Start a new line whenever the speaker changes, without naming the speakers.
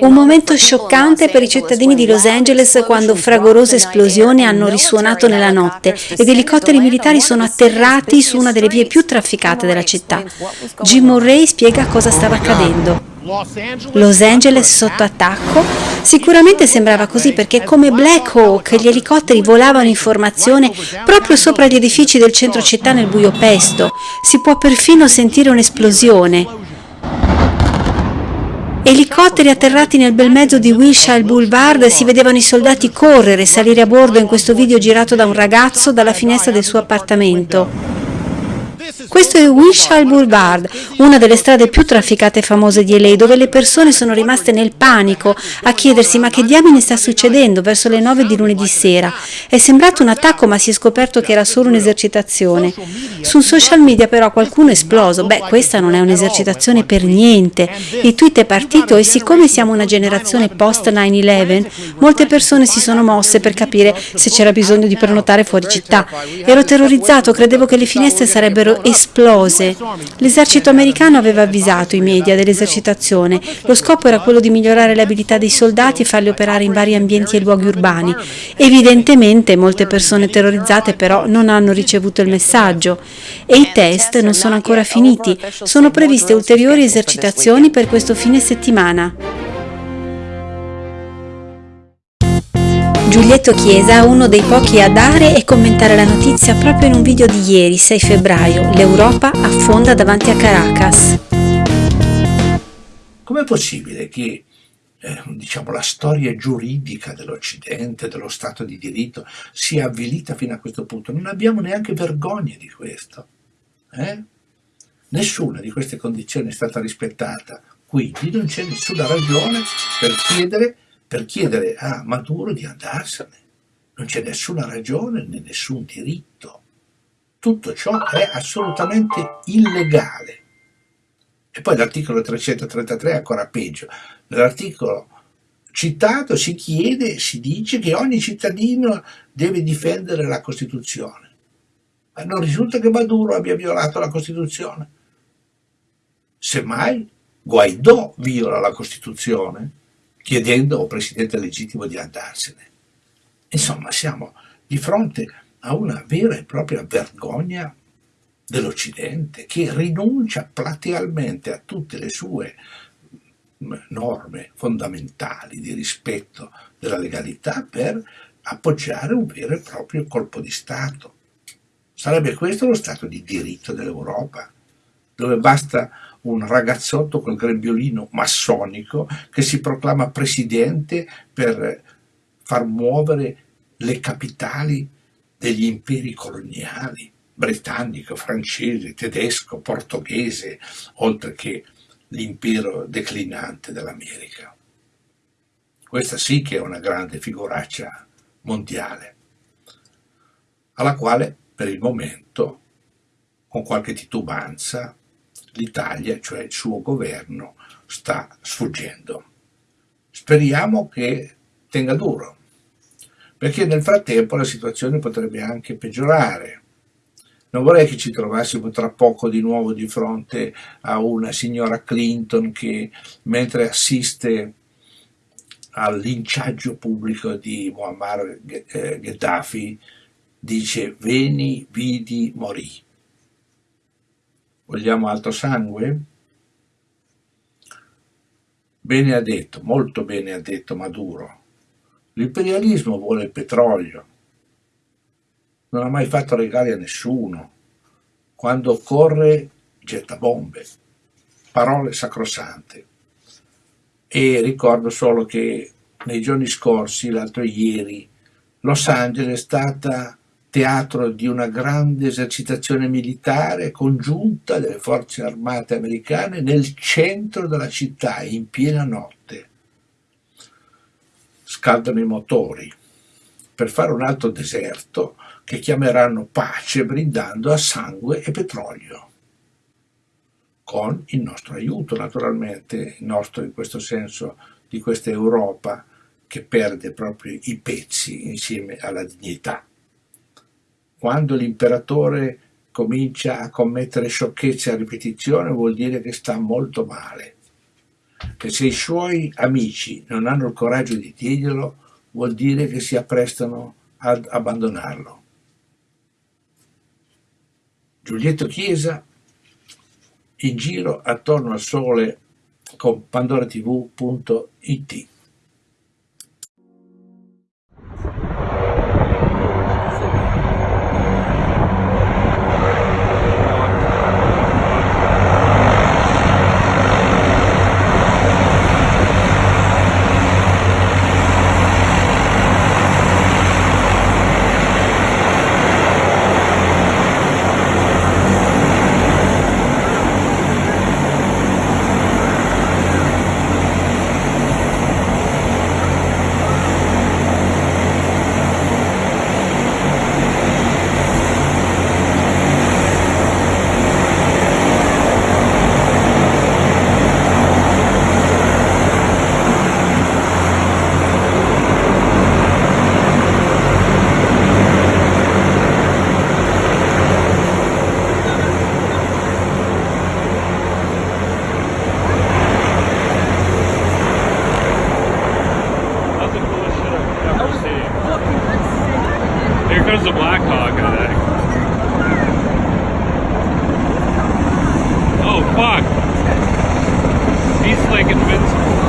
Un momento scioccante per i cittadini di Los Angeles quando fragorose esplosioni hanno risuonato nella notte ed elicotteri militari sono atterrati su una delle vie più trafficate della città. Jim Murray spiega cosa stava accadendo. Los Angeles sotto attacco? Sicuramente sembrava così perché come Black Hawk gli elicotteri volavano in formazione proprio sopra gli edifici del centro città nel buio pesto. Si può perfino sentire un'esplosione. Elicotteri atterrati nel bel mezzo di Wilshire Boulevard si vedevano i soldati correre e salire a bordo in questo video girato da un ragazzo dalla finestra del suo appartamento. Questo è Wilshire Boulevard, una delle strade più trafficate e famose di LA, dove le persone sono rimaste nel panico a chiedersi ma che diamine sta succedendo verso le 9 di lunedì sera. È sembrato un attacco ma si è scoperto che era solo un'esercitazione. Su social media però qualcuno è esploso, beh questa non è un'esercitazione per niente. Il tweet è partito e siccome siamo una generazione post 9-11, molte persone si sono mosse per capire se c'era bisogno di prenotare fuori città. Ero terrorizzato, credevo che le finestre sarebbero esplose esplose. L'esercito americano aveva avvisato i media dell'esercitazione. Lo scopo era quello di migliorare le abilità dei soldati e farli operare in vari ambienti e luoghi urbani. Evidentemente molte persone terrorizzate però non hanno ricevuto il messaggio e i test non sono ancora finiti. Sono previste ulteriori esercitazioni per questo fine settimana. Giulietto Chiesa, uno dei pochi a dare e commentare la notizia proprio in un video di ieri, 6 febbraio. L'Europa affonda davanti a Caracas.
Com'è possibile che eh, diciamo, la storia giuridica dell'Occidente, dello Stato di diritto, sia avvilita fino a questo punto? Non abbiamo neanche vergogna di questo. Eh? Nessuna di queste condizioni è stata rispettata, quindi non c'è nessuna ragione per chiedere per chiedere a Maduro di andarsene. Non c'è nessuna ragione né nessun diritto. Tutto ciò è assolutamente illegale. E poi l'articolo 333 è ancora peggio. Nell'articolo citato si chiede, si dice che ogni cittadino deve difendere la Costituzione. Ma non risulta che Maduro abbia violato la Costituzione. Semmai Guaidò viola la Costituzione chiedendo al presidente legittimo di andarsene. Insomma, siamo di fronte a una vera e propria vergogna dell'Occidente che rinuncia platealmente a tutte le sue norme fondamentali di rispetto della legalità per appoggiare un vero e proprio colpo di Stato. Sarebbe questo lo Stato di diritto dell'Europa, dove basta un ragazzotto col grembiolino massonico che si proclama presidente per far muovere le capitali degli imperi coloniali, britannico, francese, tedesco, portoghese, oltre che l'impero declinante dell'America. Questa sì che è una grande figuraccia mondiale, alla quale per il momento, con qualche titubanza, l'Italia, cioè il suo governo, sta sfuggendo. Speriamo che tenga duro, perché nel frattempo la situazione potrebbe anche peggiorare. Non vorrei che ci trovassimo tra poco di nuovo di fronte a una signora Clinton che, mentre assiste al linciaggio pubblico di Muammar eh, Gheddafi, dice «Veni, vidi, morì». Vogliamo altro sangue? Bene ha detto, molto bene ha detto Maduro. L'imperialismo vuole il petrolio. Non ha mai fatto regali a nessuno. Quando occorre getta bombe. Parole sacrosante. E ricordo solo che nei giorni scorsi, l'altro ieri, Los Angeles è stata teatro di una grande esercitazione militare congiunta delle forze armate americane nel centro della città, in piena notte. Scaldano i motori per fare un altro deserto che chiameranno pace brindando a sangue e petrolio con il nostro aiuto naturalmente, il nostro in questo senso di questa Europa che perde proprio i pezzi insieme alla dignità quando l'imperatore comincia a commettere sciocchezze a ripetizione vuol dire che sta molto male. che se i suoi amici non hanno il coraggio di dirglielo, vuol dire che si apprestano ad abbandonarlo. Giulietto Chiesa in giro attorno al sole con pandoratv.it see.
Here comes the Black Hawk, I. Oh, fuck. He's like invincible.